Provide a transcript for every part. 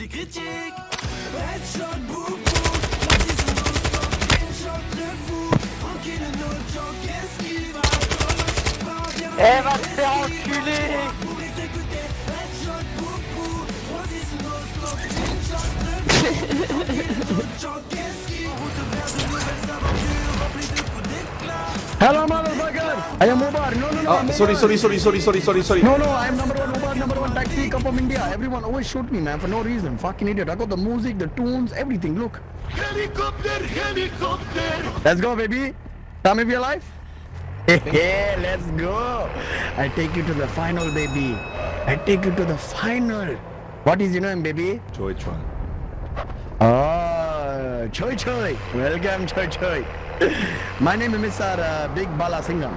les critiques. Headshot, boum La de fou. Tranquille, Elle va se eh, faire enculer. Pour les headshot, boum boum. Headshot de fou. Tranquille, no route vers de nouvelles aventures? De d'éclat. Maman I am Umar. No, no, no. I'm Oh, sorry, sorry, sorry, sorry, sorry, sorry, sorry. No, no, I am number one Umar, number one taxi come from India. Everyone always shoot me, man, for no reason. Fucking idiot. I got the music, the tunes, everything. Look. Helicopter, helicopter Let's go, baby. Tell me if you're alive. Yeah, let's go. I take you to the final, baby. I take you to the final. What is your name, baby? Joey Chuan. Oh, Choi Choi. Welcome, Choi Choi. My name is Mr. Uh, Big Bala Singham.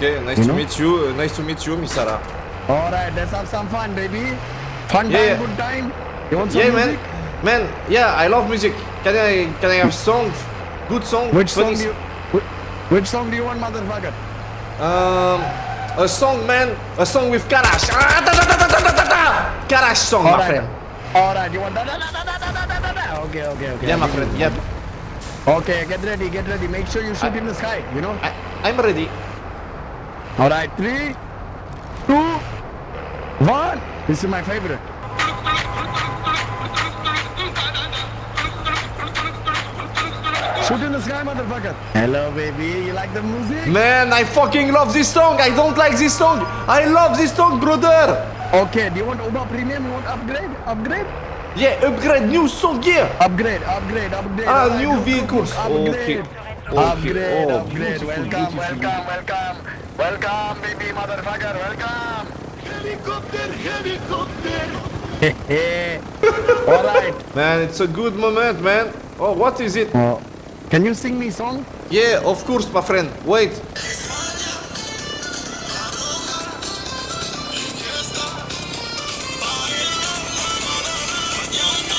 Okay, nice you to know? meet you. Uh, nice to meet you, Misara. Alright, let's have some fun, baby. Fun yeah, time, good time. You want some yeah, music? man. Man, yeah, I love music. Can I can I have songs? Good song. Which song do you, which, which song do you want, motherfucker? Um, a song, man. A song with Karash. Ah, da, da, da, da, da, da, da. Karash song, All my right. friend. Alright, you want that? Da, da, da, da, da, da, da. Okay, okay, okay. Yeah, my friend. Yep. Okay, get ready, get ready. Make sure you shoot I, in the sky. You know. I, I'm ready. All right, three, two, one. This is my favorite. Shoot in the sky, motherfucker. Hello, baby. You like the music? Man, I fucking love this song. I don't like this song. I love this song, brother. Okay. Do you want Uber Premium? You want upgrade? Upgrade? Yeah, upgrade new song here. Upgrade, upgrade, upgrade. Ah, new vehicles. Upgrade. Okay. Upgrade, Okay. Oh, upgrade. welcome, beautiful, welcome, welcome. Welcome, baby motherfucker. Welcome. Helicopter, helicopter All right. Man, it's a good moment, man. Oh, what is it? Oh. Can you sing me song? Yeah, of course, my friend. Wait.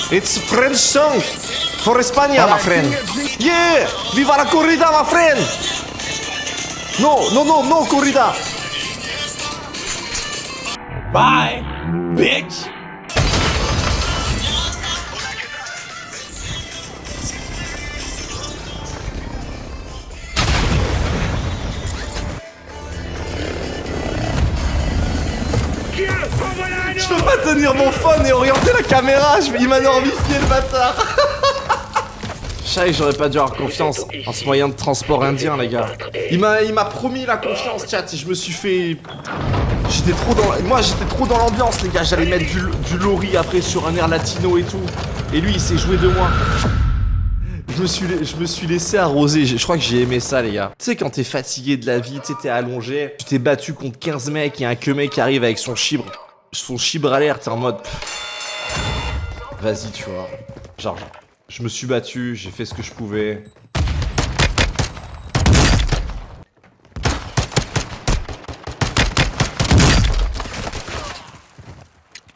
It's French song for España, my Alright, friend. sing it, sing it. Yeah, viva la corrida, my friend. No, no, no, no corrida. Bye, bitch Je peux pas tenir mon phone et orienter la caméra, je, il m'a normifié le bâtard. Chai, j'aurais pas dû avoir confiance en ce moyen de transport indien, les gars. Il m'a, promis la confiance, chat, et je me suis fait. J'étais trop dans, moi j'étais trop dans l'ambiance, les gars. J'allais mettre du, du lori après sur un air latino et tout. Et lui, il s'est joué de moi. Je me suis, je me suis laissé arroser. Je crois que j'ai aimé ça, les gars. Tu sais, quand t'es fatigué de la vie, t'es allongé, tu t'es battu contre 15 mecs et un que mec arrive avec son chibre, son chibre à l'air, t'es en mode. Vas-y, tu vois. Genre, je me suis battu, j'ai fait ce que je pouvais.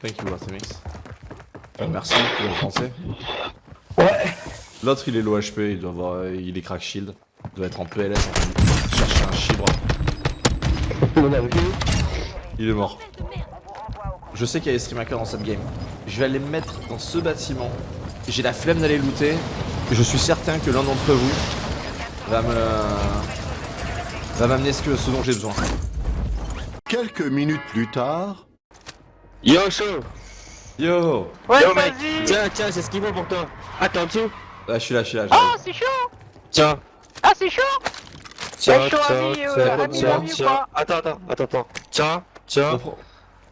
Thank you, Artemis. Euh, merci pour le français. Ouais. L'autre il est low HP, il doit avoir, il est crack shield, il doit être en PLS en train de chercher un chibre. Il est mort. Je sais qu'il y a des streamhackers dans cette game. Je vais aller me mettre dans ce bâtiment. J'ai la flemme d'aller looter. Je suis certain que l'un d'entre vous va me va m'amener ce, que, ce dont j'ai besoin. Quelques minutes plus tard, Yo, chaud Yo Ouais, Yo, mec Tiens, tiens, j'ai ce qu'il faut pour toi. Attends, en dessous. Ah, je suis là, je suis là. Oh, c'est chaud Tiens. Ah, c'est chaud Tiens, chaud, tiens, ami, euh, tiens, ami, tiens, ami ou tiens. pas Attends, attends, attends, attends. Tiens, tiens.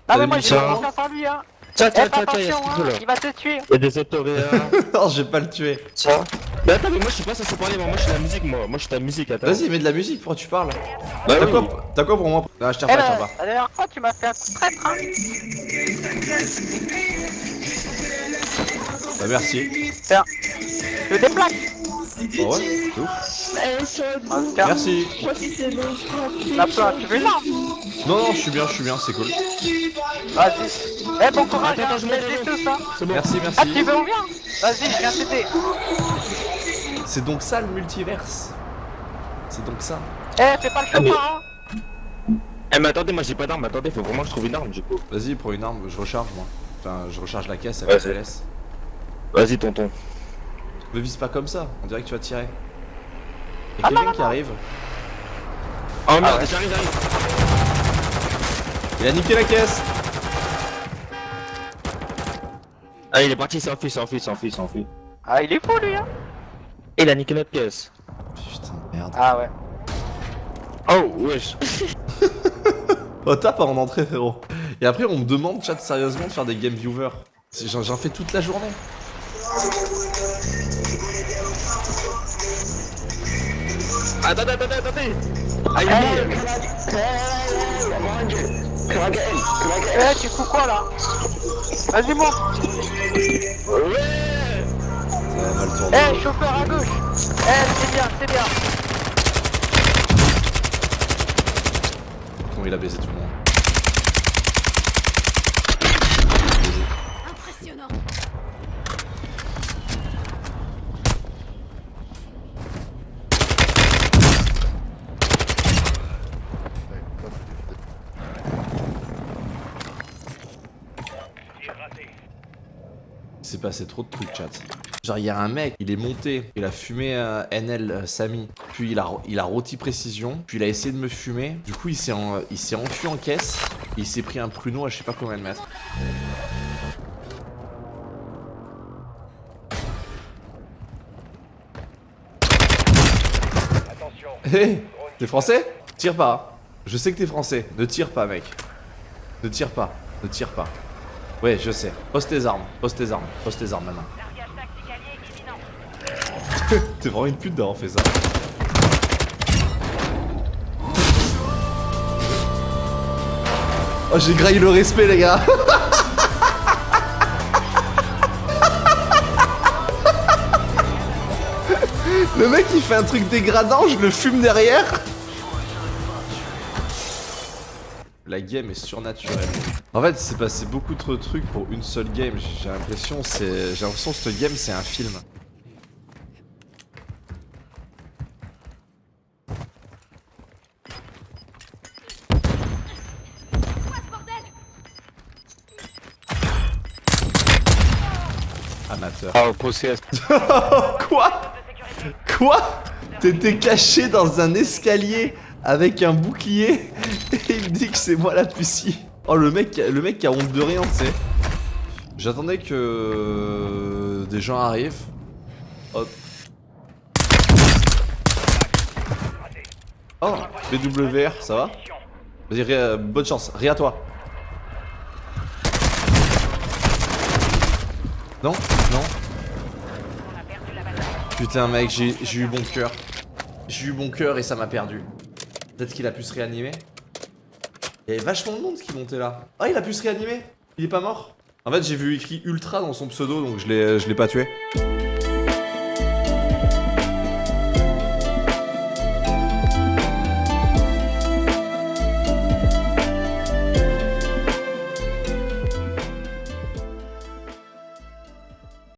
Ah, mais moi j'ai ça confiance en lui, hein Tiens, Eh, tiens, tiens, tiens, ce hein, là. il va te tuer Il y a des autoréas. non, je vais pas le tuer. Tiens. Mais attends, mais moi je suis pas censé parler, moi, moi je suis la musique, moi. Moi je suis la musique, attends. Vas-y, mets de la musique, pourquoi tu parles Bah T'as oui. quoi, t'as quoi pour moi Ah, je tiens Eh pas, tiens ben, pas. la dernière fois tu m'as fait un coup de traître, hein Bah, merci. Tiens, je déplaque Oh ouais, c'est ouf. Cas, Merci. la plante, tu veux une arme Non, non, je suis bien, je suis bien, c'est cool. Vas-y Eh, bon courage, Attends, hein, attends, je tout ça bon. Merci, Ah, tu merci. veux, on vient Vas-y, je viens t'aider C'est donc ça le multiverse. C'est donc ça. Eh, fais pas le chauffard, hein Eh, mais attendez, moi j'ai pas d'arme, attendez, faut vraiment que je trouve une arme du coup. Vas-y, prends une arme, je recharge moi. Enfin, je recharge la caisse avec Vas-y. LS. Vas-y, tonton. Me vise pas comme ça, on dirait que tu vas tirer. Y'a quelqu'un qui arrive. Oh merde, ouais. j'arrive, j'arrive. Il a niqué la caisse Ah, il est parti, il s'enfuit, s'enfuit, s'enfuit, s'enfuit. Ah, il est fou lui, hein Et il a niqué notre pièce. Putain de merde. Ah ouais. Oh, wesh. Oh, tape en entrée, frérot. Et après, on me demande, chat, sérieusement, de faire des game viewers. J'en fais toute la journée. Attendez, attendez, attendez. Eh, tu fous quoi là Vas-y, monte tourner. Eh, chauffeur à gauche Eh, c'est bien, c'est bien Comment il a baisé tout le monde. Impressionnant. Il s'est passé trop de trucs, chat. Genre, il y a un mec, il est monté, il a fumé euh, NL euh, Samy, puis il a, il a rôti précision, puis il a essayé de me fumer. Du coup, il s'est en- il s'est enfui en caisse, et il s'est pris un pruneau à je sais pas combien de mètres. Hé T'es français? Tire pas. Je sais que t'es français. Ne tire pas, mec. Ne tire pas. Ne tire pas. Ouais, je sais. Pose tes armes. Pose tes armes. Pose tes armes maintenant. T'es vraiment une pute d'avoir fait ça. Oh, j'ai graillé le respect, les gars. Le mec il fait un truc dégradant, je le fume derrière. La game est surnaturelle. En fait, c'est passé beaucoup trop de trucs pour une seule game. J'ai l'impression, c'est, j'ai l'impression que cette game c'est un film. Amateur. Oh, procès. Quoi? Quoi? T'étais caché dans un escalier avec un bouclier et il me dit que c'est moi la pucie. Oh le mec, le mec qui a honte de rien, tu sais. J'attendais que des gens arrivent. Oh. Oh, BWR, ça va? Vas-y, Ré- bonne chance, à toi. Non, non, Putain mec, j'ai eu bon cœur. J'ai eu bon cœur et ça m'a perdu. Peut-être qu'il a pu se réanimer. Il y avait vachement de monde qui montait là. Ah il a pu se réanimer Il est pas mort En fait j'ai vu écrit ultra dans son pseudo donc je l'ai pas tué.